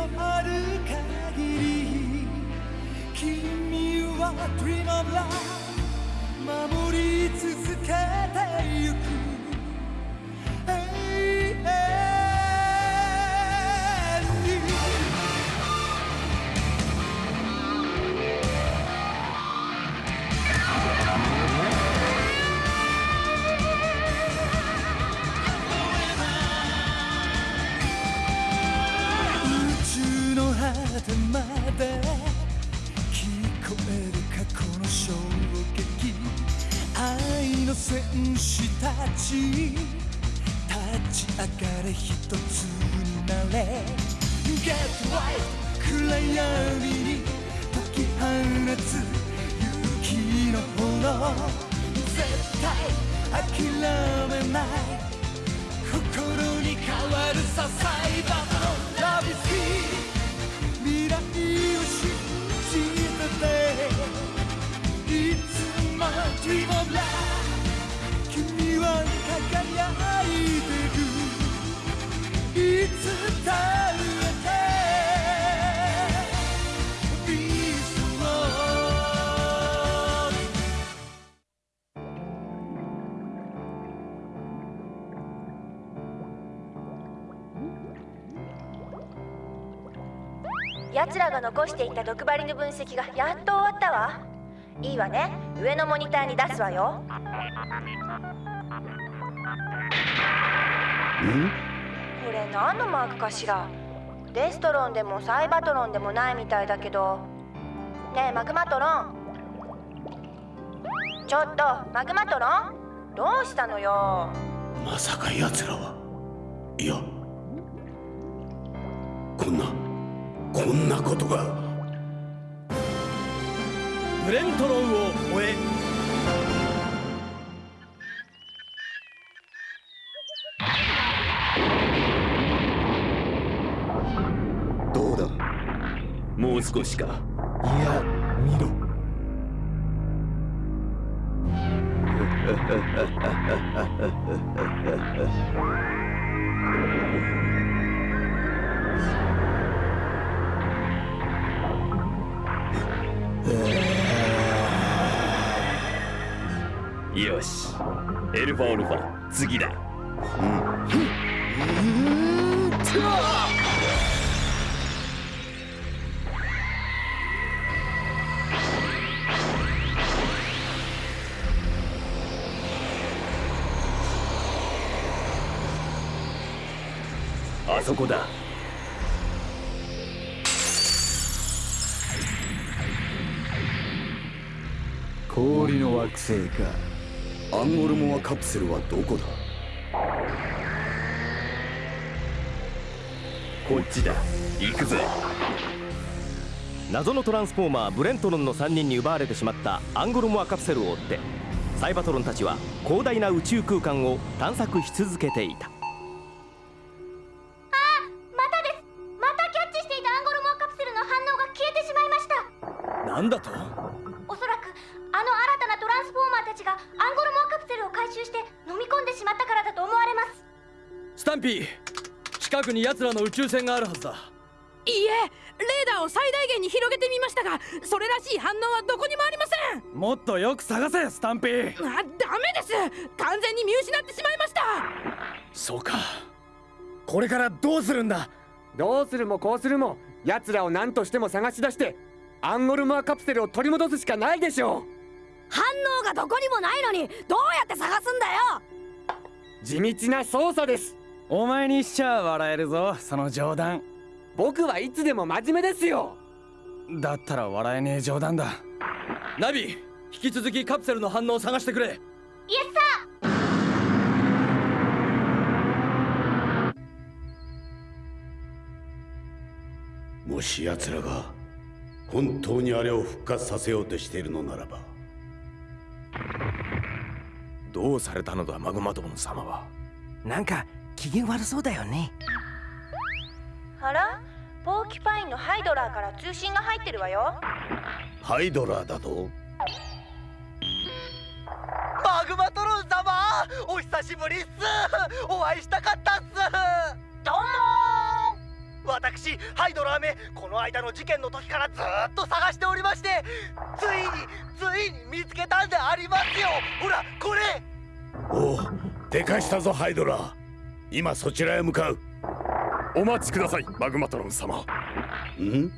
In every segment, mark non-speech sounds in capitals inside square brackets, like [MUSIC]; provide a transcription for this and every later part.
のある限り君は Dream of Love 守り続けたまで聞こえる過去の衝撃愛の戦士たち。立ち上がれ一つになれ。Get right 暗闇に解き放つ勇気の炎。絶対諦めない。心に変わるさサイバーのラビスキー。君は輝いてるいつだってビートロー奴らが残していた毒針の分析がやっと終わったわ。いいわね。上のモニターに出すわよ。これ何のマークかしら。デストロンでもサイバトロンでもないみたいだけど。ねえマグマトロン。ちょっとマグマトロン？どうしたのよ？まさか奴らは。いや。こんなこんなことがブレントロンを終え。どうだ？もう少しか。いや見ろ [LAUGHS] よし。エルファオルファ次だ。うん。あそこだ。氷の惑星か。アンゴルモアカプセルはどこだ？こっちだ。行くぜ。謎のトランスフォーマーブレントロンの3人に奪われてしまったアンゴルモアカプセルを追ってサイバトロンたちは広大な宇宙空間を探索し続けていた。またです。またキャッチしていたアンゴルモアカプセルの反応が消えてしまいました。なんだと？おそらくあの新たなトランスフォーマーたちがアンゴルモ回収して飲み込んでしまったからだと思われます。スタンピー近くに奴らの宇宙船があるはずだ。いいえレーダーを最大限に広げてみましたがそれらしい反応はどこにもありません。もっとよく探せスタンピー。あダメです。完全に見失ってしまいました。そうか。これからどうするんだ？どうするもこうするも奴らを何としても探し出してアンゴルモアカプセルを取り戻すしかないでしょう反応がどこにもないのにどうやって探すんだよ！地道な捜査です。お前にしちゃ笑えるぞその冗談。僕はいつでも真面目ですよ。だったら笑えねえ冗談だ。ナビ引き続きカプセルの反応を探してくれ。イエスサもし奴らが本当にあれを復活させようとしているのならばどうされたのだマグマトロン様は。なんか機嫌悪そうだよね。ーあら？ポーキュパインのハイドラーから通信が入ってるわよ。ハイドラーだと？マグマトロン様お久しぶりっす。お会いしたかったっす。どうも私私ハイドラーメこの間の事件の時からずっと探しておりましてついについに見つけたんでありますよ。ほらこれ！おおでかしたぞハイドラ今そちらへ向かう。お待ちくださいマグマトロン様。ん？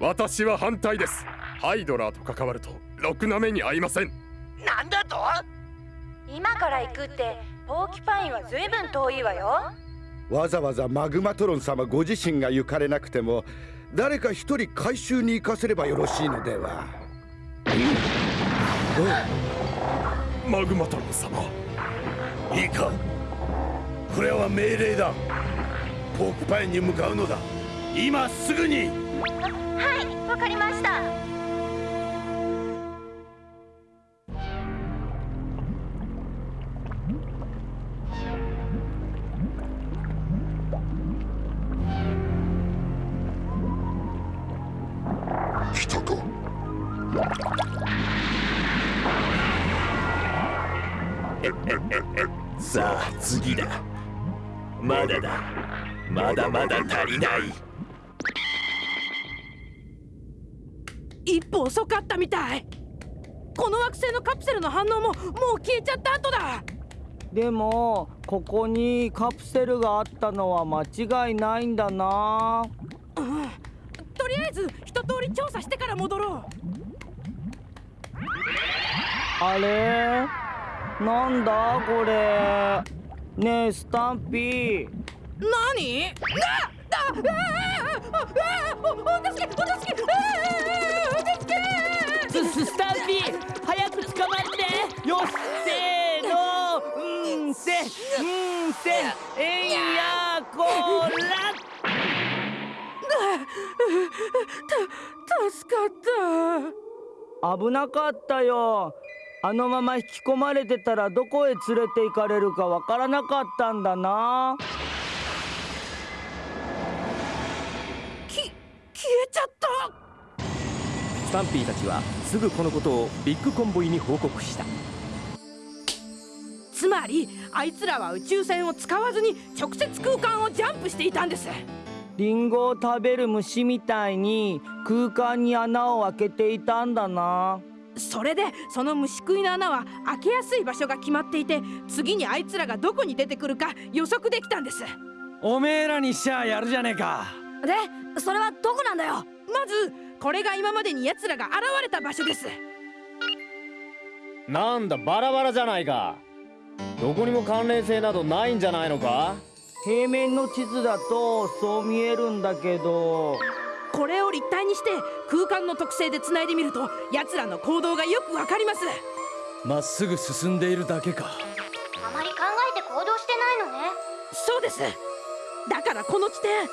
私は反対です。ハイドラーと関わるとろくな目に遭いません。なんだと？今から行くってポーキパインはずいぶん遠いわよわざわざマグマトロン様ご自身が行かれなくても誰か一人回収に行かせればよろしいのでは。マグマトロン様。いいか。これは命令だ。ポークパインに向かうのだ。今すぐに。はいわかりましたない。一歩遅かったみたい。この惑星のカプセルの反応ももう消えちゃった後だ。でもここにカプセルがあったのは間違いないんだな。うん。とりあえず一通り調査してから戻ろう。あれ？なんだ？これ。ねえスタンピー。何？あああああお助けお助けあお助けススタンピー早く捕まってよしせーのんせんせえいやこらた助かった危なかったよあのまま引き込まれてたらどこへ連れて行かれるかわからなかったんだなスタンピーたちはすぐこのことをビッグコンボイに報告した。つまりあいつらは宇宙船を使わずに直接空間をジャンプしていたんです。リンゴを食べる虫みたいに空間に穴を開けていたんだな。それでその虫食いの穴は開けやすい場所が決まっていて次にあいつらがどこに出てくるか予測できたんです。おめえらにしちゃやるじゃねえか。でそれはどこなんだよ。まずこれが今までに奴らが現れた場所です。なんだバラバラじゃないか。どこにも関連性などないんじゃないのか？平面の地図だとそう見えるんだけど。これを立体にして空間の特性で繋いでみると奴らの行動がよくわかります。まっすぐ進んでいるだけか。あまり考えて行動してないのね。そうです。だからこの地点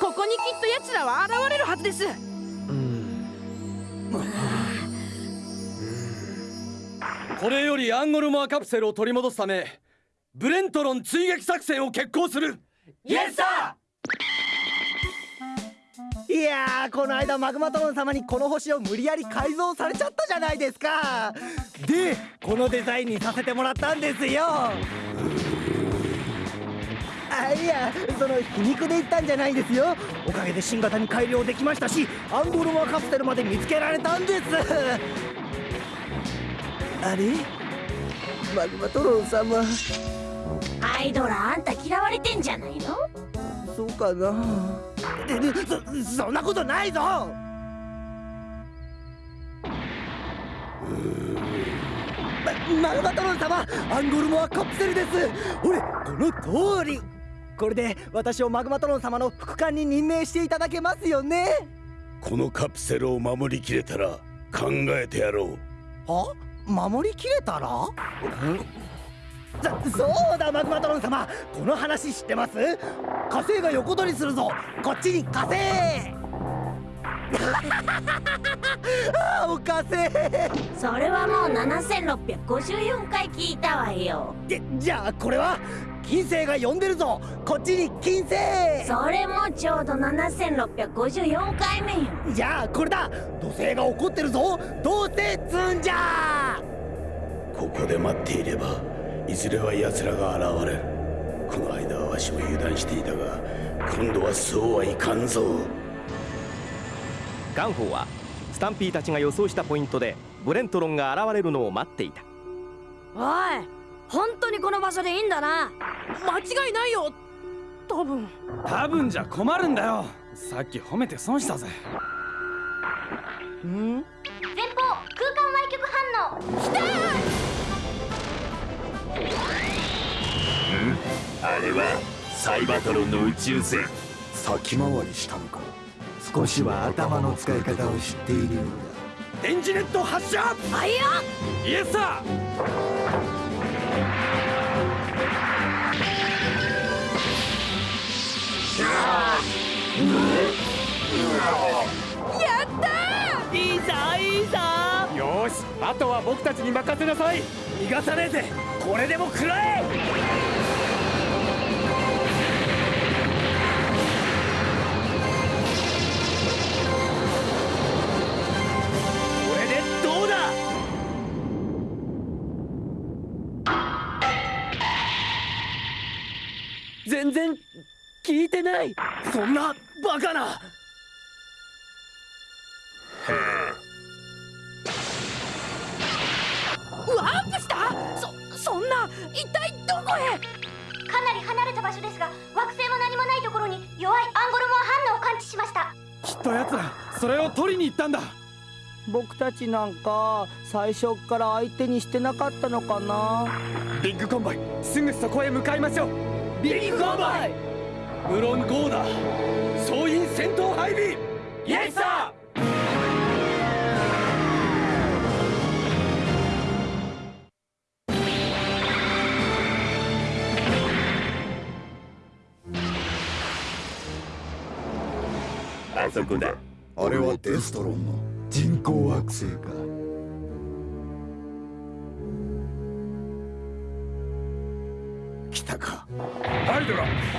ここにきっと奴らは現れるはずですこれよりアンゴルモアカプセルを取り戻すためブレントロン追撃作戦を決行する。イエスサーいやーこの間マグマトロン様にこの星を無理やり改造されちゃったじゃないですか。でこのデザインにさせてもらったんですよあいやその皮肉で言ったんじゃないんですよ。おかげで新型に改良できましたしアンゴルモアカプセルまで見つけられたんです。[LAUGHS] あれ？マグマトロン様アイドラあんた嫌われてんじゃないの？そうかな。そそんなことないぞ！まマグマトロン様アンゴルモアカプセルです。ほれこの通りこれで私をマグマトロン様の副官に任命していただけますよね？このカプセルを守りきれたら考えてやろう。は？守りきれたら？そ [LAUGHS] そうだマグマトロン様。この話知ってます？火星が横取りするぞ。こっちに火星。[LAUGHS] あーお火星。それはもう7654回聞いたわよ。でじゃあこれは金星が呼んでるぞ。こっちに金星。それもちょうど7654回目よ。じゃあこれだ。土星が怒ってるぞ。どうせつんじゃ。ここで待っていればいずれは奴らが現れる。この間はわしも油断していたが今度はそうはいかんぞ。ガンホーはスタンピーたちが予想したポイントでブレントロンが現れるのを待っていた。おい本当にこの場所でいいんだな。間違いないよ。多分。多分じゃ困るんだよ。さっき褒めて損したぜ。前方空間歪曲反応。来たあれはサイバトロンの宇宙船。先回りしたのか。少しは頭の使い方を知っているよう電磁ネット発射！はいやイエスサやったいいさいいさよしあとは僕たちに任せなさい。逃がさねえぜこれでも食らえ。これでどうだ？全然聞いてない。そんなバカな。ワープした。そそんな一体どこへ？かなり離れた場所ですが惑星も何もないところに弱いアンゴルモア反応を感知しました。きっと奴らそれを取りに行ったんだ。僕たちなんか最初っから相手にしてなかったのかな。ビッグコンボイすぐそこへ向かいましょう。ビッグコンボイ無論ゴーダ総員戦闘配備イエスサあそこだ。あれはデストロンの人工惑星か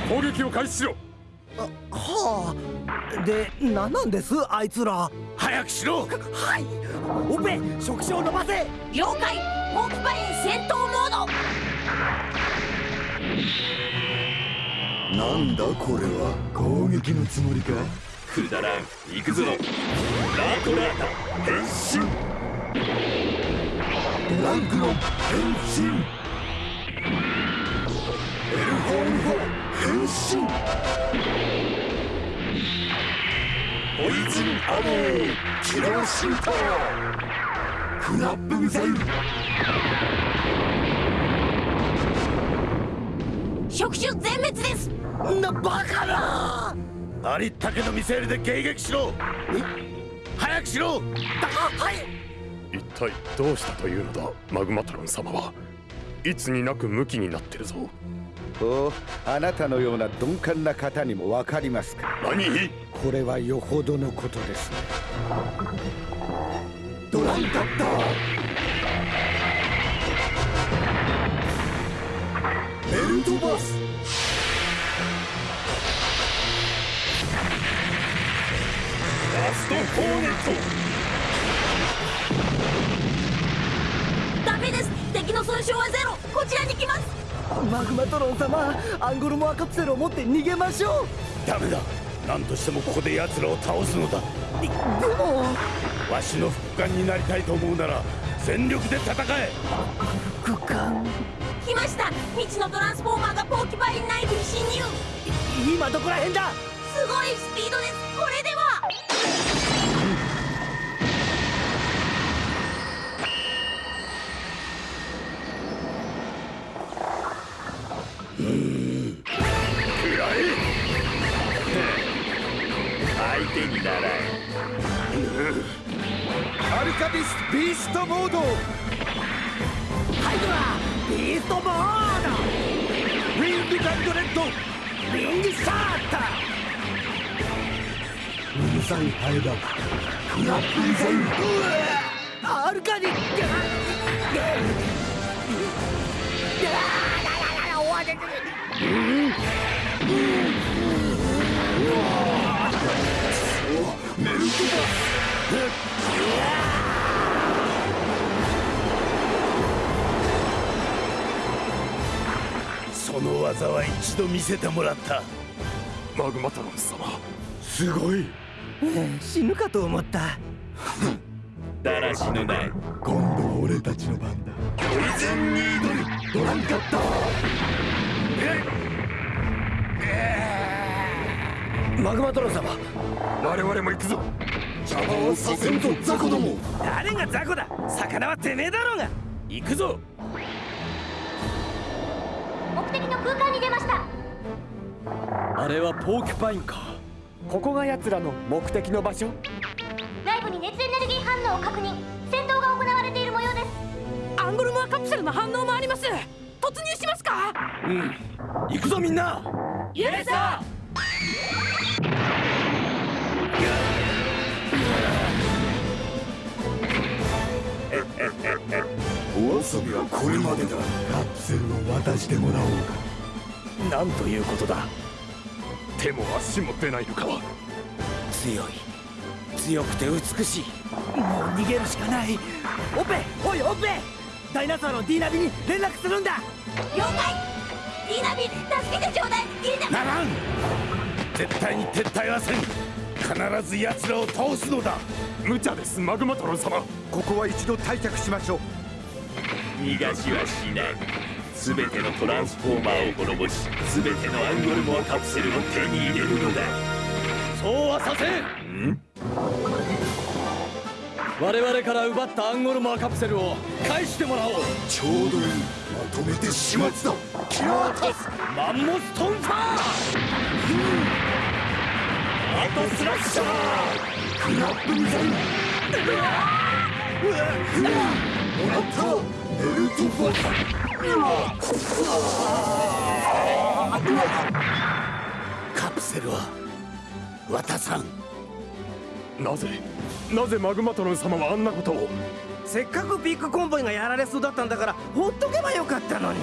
攻撃を開始しろ。はあ。で何なんです？あいつら。早くしろ。はい。オペ触手を伸ばせ。了解。ポークパイン戦闘モード。なんだこれは？攻撃のつもりか？くだらん。行くぞ。ラートラータ変身。ドランクの変身変身ポイズンアモーキラーシュータークラップミサイル触手全滅ですなバカなありったけのミサイルで迎撃しろ早くしろはい一体どうしたというのだマグマトロン様は。いつになくムキになってるぞ。おあなたのような鈍感な方にもわかりますか？何？これはよほどのことですね。ドランカッターベルトバス！ラストホーネット！ダメです！敵の損傷はゼロ！こちらに来ますマグマトロン様アンゴルモアカプセルを持って逃げましょダメだ。何としてもここで奴らを倒すのだ。うでも。わしの副官になりたいと思うなら全力で戦え。副官来ました。未知のトランスフォーマーがポーキパイン内部に侵入。今どこら辺だ。すごいスピードです。これではドハイドラ。ビーストモードウィングガンドレッドリングシャーターうるさいハエだクラ。ップミサイルアルカディメルトバその技は一度見せてもらった。マグマトロン様。すごい。死ぬかと思った。だらしのない。今度は俺たちの番だ。巨人に挑む。ドランカッタマグマトロン様。我々も行くぞ。邪魔をさせんぞ。ザコども。誰が雑魚だ。魚はてめえだろうが。行くぞ目的の空間に出ました。あれはポーキュパインか。ここが奴らの目的の場所？内部に熱エネルギー反応を確認。戦闘が行われている模様です。アンゴルモアカプセルの反応もあります。突入しますか？うん。行くぞみんな。イエスさ遊びはこれまでだ。カプセルを渡してもらおうか。なんということだ。手も足も出ないのか強い。強くて美しい。もう逃げるしかない。オペ。おいオペ。ダイナソーの D ナビに連絡するんだ。了解。ディーナビ助けてちょうだい。ディーナビならん。絶対に撤退はせん。必ず奴らを倒すのだ。無茶ですマグマトロン様。ここは一度退却しましょう逃がしはしない。全てのトランスフォーマーを滅ぼし全てのアンゴルモアカプセルを手に入れるのだ。そうはさせん。我々から奪ったアンゴルモアカプセルを返してもらおう。ちょうどいいまとめて始末だ。キラータス。マンモストンファーアトスラッシャー。クラップミサイルもらった。カプセルは渡さん。なぜ？なぜマグマトロン様はあんなことを？せっかくビッグコンボイがやられそうだったんだからほっとけばよかったのに。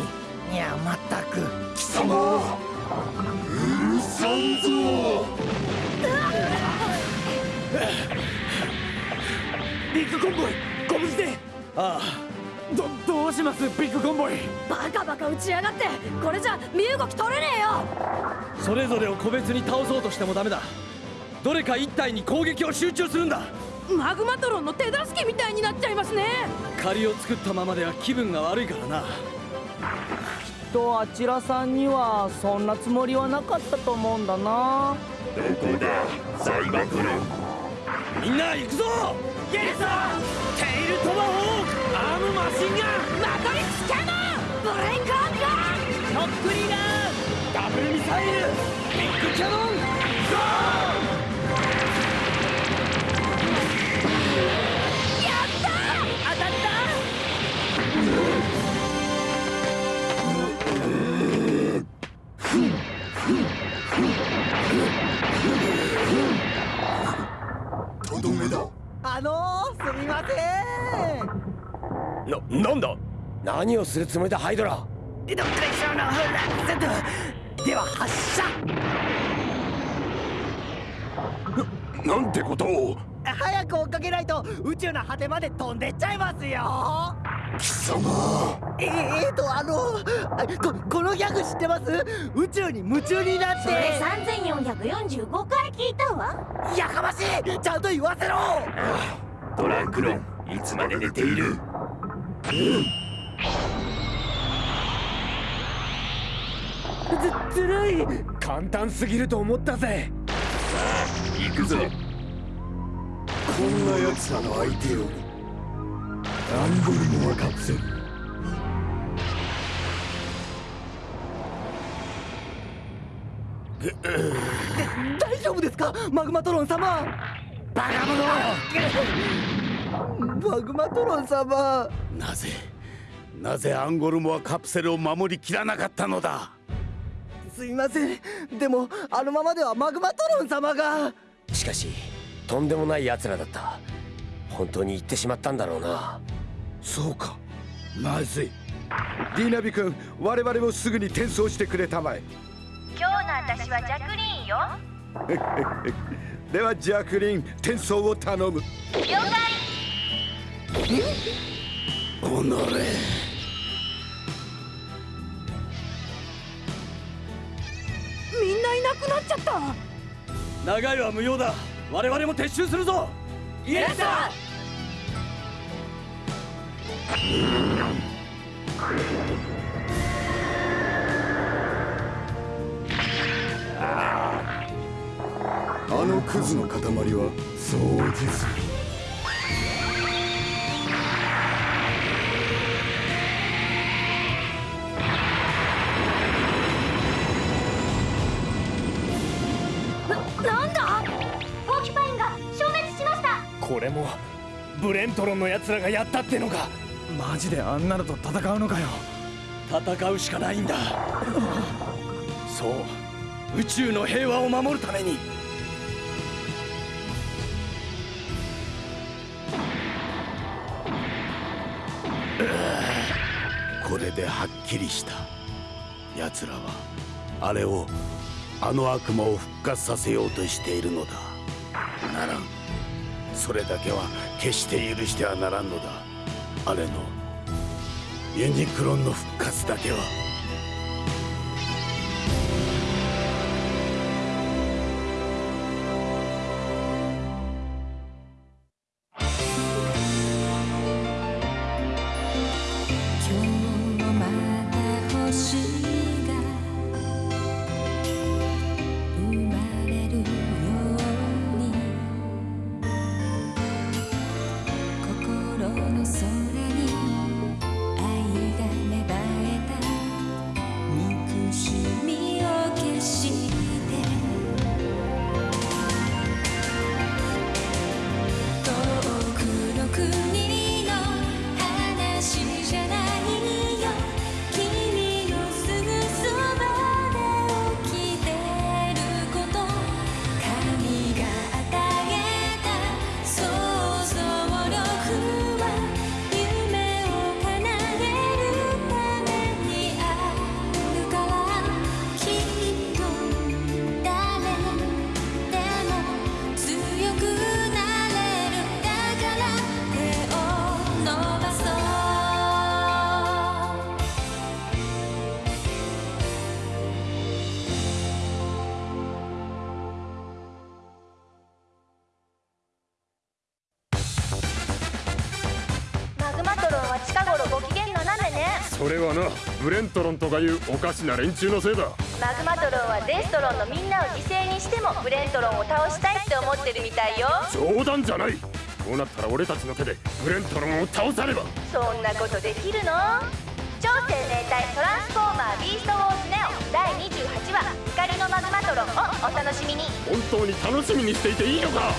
いやまったく。貴様！許さんぞ！ビッグコンボイご無事で。あどどうしますビッグコンボイ。バカバカ打ちやがって。これじゃ身動き取れねえよ。あそれぞれを個別に倒そうとしてもダメだ。どれか一体に攻撃を集中するんだ。マグマトロンの手助けみたいになっちゃいますね。借りを作ったままでは気分が悪いからな。とあちらさんにはそんなつもりはなかったと思うんだな。どこだサイバトロンみんな行くぞイエステイルトマホーマトリックスキャノンブレイクアンガノックリーダーダブルミサイルビッグキャノンゴー何をするつもりだハイドラどっこいしょのフラッツでは発射。なんてことを。早く追っかけないと宇宙の果てまで飛んでっちゃいますよ。貴様。ええーとあのあここのギャグ知ってます？宇宙に夢中になって。それ3445回聞いたわ。やかましい！ちゃんと言わせろ！トランクロンいつまで寝ている？ずずるい。簡単すぎると思ったぜ。行くぞ。こんな奴らの相手よりアンゴルモアカプセル大丈夫ですか？マグマトロン様。バカ者。マグマトロン様。なぜなぜアンゴルモアカプセルを守りきらなかったのだ？すいません。でもあのままではマグマトロン様が。しかしとんでもない奴らだった。本当に行ってしまったんだろうな。そうか。まずい。ディーナビ君我々もすぐに転送してくれたまえ。今日の私はジャクリーンよ。[LAUGHS] ではジャクリン転送を頼む。了解。おのれいなくなっちゃった。長いは無用だ。我々も撤収するぞ。イエスだあのクズの塊はそうですなブレントロンの奴らがやったってのか。マジであんなのと戦うのかよ。戦うしかないんだ。そう。宇宙の平和を守るために。これではっきりした。奴らはあれをあの悪魔を復活させようとしているのだ。ならんそれだけは決して許してはならんのだ。あれのユニクロンの復活だけは。ねそれはなブレントロンとかいうおかしな連中のせいだ。マグマトロンはデストロンのみんなを犠牲にしてもブレントロンを倒したいって思ってるみたいよ。冗談じゃない。こうなったら俺たちの手でブレントロンを倒さねば。そんなことできるの？超生命体トランスフォーマービーストウォーズネオ第28話。怒りのマグマトロンをお楽しみに。本当に楽しみにしていていいのか？